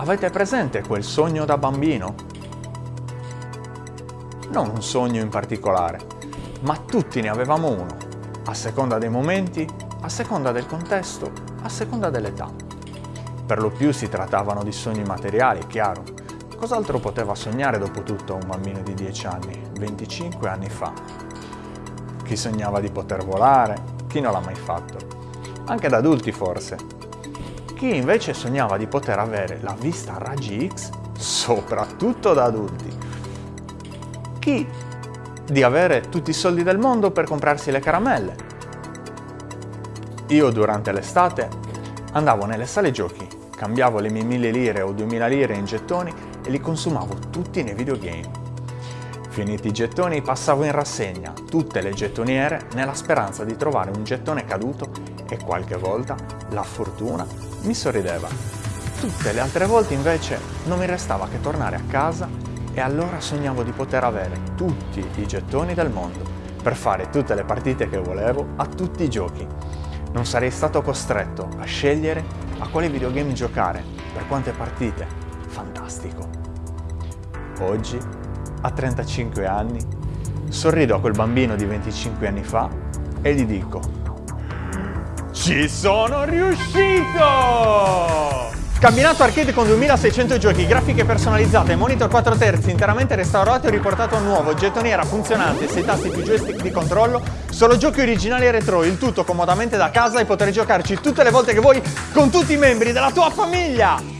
Avete presente quel sogno da bambino? Non un sogno in particolare, ma tutti ne avevamo uno, a seconda dei momenti, a seconda del contesto, a seconda dell'età. Per lo più si trattavano di sogni materiali, chiaro. Cos'altro poteva sognare dopo tutto un bambino di 10 anni, 25 anni fa? Chi sognava di poter volare, chi non l'ha mai fatto. Anche da adulti forse, chi invece sognava di poter avere la vista a raggi X, soprattutto da adulti. Chi di avere tutti i soldi del mondo per comprarsi le caramelle. Io durante l'estate andavo nelle sale giochi, cambiavo le mie mille lire o duemila lire in gettoni e li consumavo tutti nei videogame. Finiti i gettoni passavo in rassegna tutte le gettoniere nella speranza di trovare un gettone caduto e qualche volta la fortuna mi sorrideva. Tutte le altre volte invece non mi restava che tornare a casa e allora sognavo di poter avere tutti i gettoni del mondo per fare tutte le partite che volevo a tutti i giochi. Non sarei stato costretto a scegliere a quale videogame giocare, per quante partite. Fantastico. Oggi a 35 anni, sorrido a quel bambino di 25 anni fa e gli dico Ci sono riuscito! Camminato arcade con 2600 giochi, grafiche personalizzate, monitor 4 terzi interamente restaurato e riportato a nuovo, gettoniera funzionante, 6 tasti più joystick di controllo, solo giochi originali e retro, il tutto comodamente da casa e potrai giocarci tutte le volte che vuoi con tutti i membri della tua famiglia!